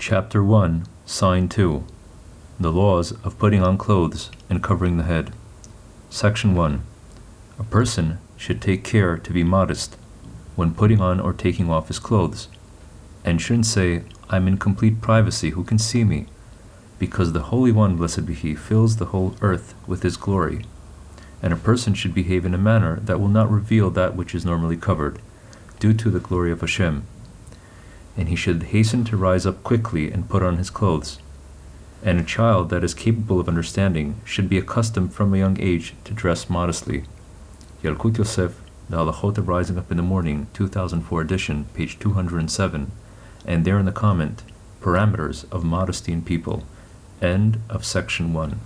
Chapter 1, Sign 2 The Laws of Putting on Clothes and Covering the Head. Section 1 A person should take care to be modest when putting on or taking off his clothes, and shouldn't say, I'm in complete privacy, who can see me? Because the Holy One, blessed be He, fills the whole earth with His glory. And a person should behave in a manner that will not reveal that which is normally covered, due to the glory of Hashem. And he should hasten to rise up quickly and put on his clothes. And a child that is capable of understanding should be accustomed from a young age to dress modestly. Yalkut Yosef, The Halachot of Rising Up in the Morning, 2004 edition, page 207, and there in the comment, Parameters of Modesty in People, end of section 1.